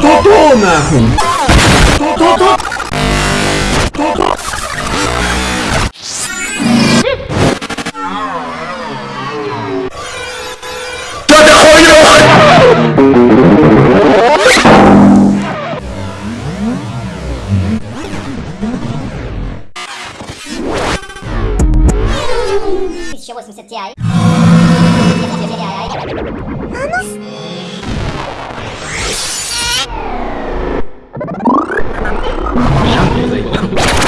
То-то нахуй! То-то-то! То-то! Что ты хуёвый? Ti. Yeah.